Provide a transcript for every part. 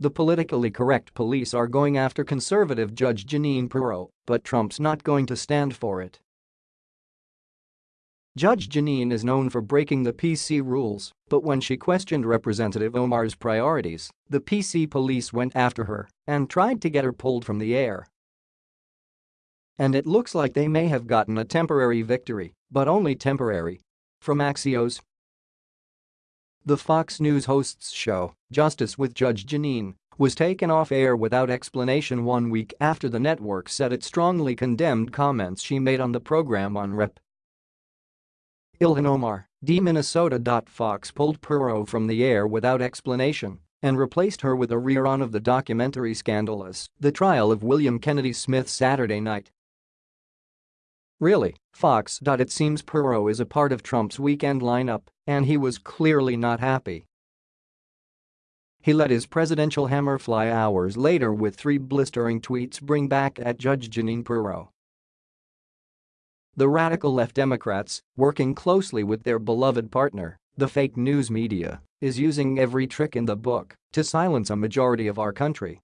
The politically correct police are going after conservative Judge Jeanine Pirro, but Trump's not going to stand for it. Judge Jeanine is known for breaking the PC rules, but when she questioned Representative Omar's priorities, the PC police went after her and tried to get her pulled from the air. And it looks like they may have gotten a temporary victory, but only temporary. From Axios, the Fox News host's show, Justice with Judge Jeanine, was taken off air without explanation one week after the network said it strongly condemned comments she made on the program on Rep. Ilhan Omar, D. Minnesota. Fox pulled Pirro from the air without explanation and replaced her with a rerun of the documentary Scandalous, the trial of William Kennedy Smith Saturday night. Really, Fox. It seems Pirro is a part of Trump's weekend lineup, and he was clearly not happy. He let his presidential hammer fly hours later with three blistering tweets bring back at Judge Jeanine Pirro. The radical left Democrats, working closely with their beloved partner, the fake news media, is using every trick in the book to silence a majority of our country.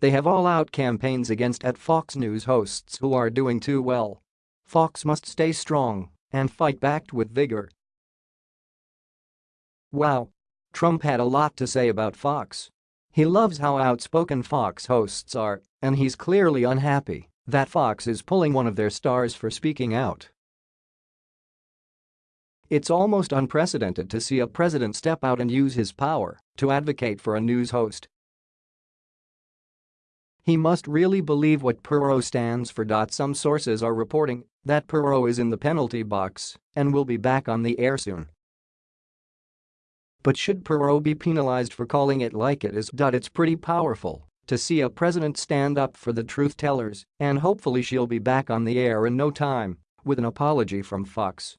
They have all-out campaigns against at Fox News hosts who are doing too well. Fox must stay strong and fight back with vigor. Wow. Trump had a lot to say about Fox. He loves how outspoken Fox hosts are, and he's clearly unhappy that Fox is pulling one of their stars for speaking out. It's almost unprecedented to see a president step out and use his power to advocate for a news host. He must really believe what Pirro stands for. Some sources are reporting that Pirro is in the penalty box and will be back on the air soon. But should Pirro be penalized for calling it like it is? It's pretty powerful to see a president stand up for the truth tellers, and hopefully she'll be back on the air in no time with an apology from Fox.